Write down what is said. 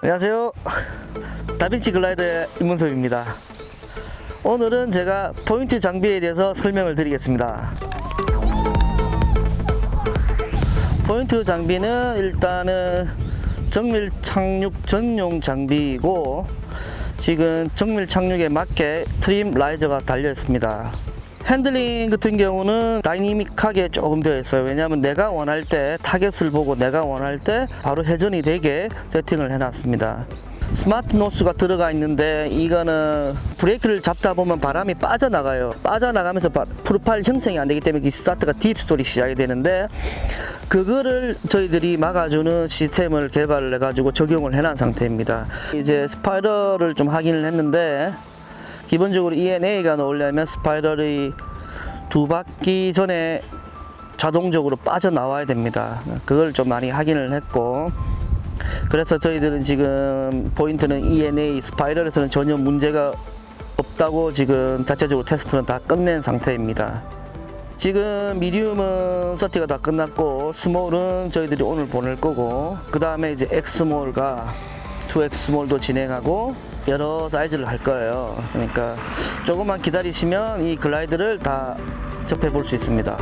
안녕하세요. 다빈치 글라이더의 임문섭입니다. 오늘은 제가 포인트 장비에 대해서 설명을 드리겠습니다. 포인트 장비는 일단은 정밀 착륙 전용 장비이고 지금 정밀 착륙에 맞게 trim riser가 달려 있습니다 handling 같은 경우는 다이내믹하게 조금 되어 있어요. 왜냐하면 내가 원할 때 타겟을 보고 내가 원할 때 바로 회전이 되게 세팅을 해 놨습니다. smart nose가 들어가 있는데 이거는 브레이크를 잡다 보면 바람이 빠져나가요. 빠져나가면서 바- profile 형성이 안 되기 때문에 이 스타트가 deep stall이 시작이 되는데 그거를 저희들이 막아주는 시스템을 개발을 해가지고 적용을 해놓은 상태입니다. 이제 spiral을 좀 확인을 했는데 기본적으로 EN A가 나오려면 spiral이 두 바퀴 전에 자동적으로 빠져나와야 됩니다. 그걸 좀 많이 확인을 했고 그래서 저희들은 지금 포인트는 EN A spiral에서는 전혀 문제가 없다고 지금 자체적으로 테스트는 다 끝낸 상태입니다. 지금 medium은 certi가 다 끝났고 small은 저희들이 오늘 보낼 거고 그 다음에 이제 X small과 2X small도 진행하고 여러 사이즈를 할 거예요. 그러니까 조금만 기다리시면 이 글라이더를 다 접해 볼 수 있습니다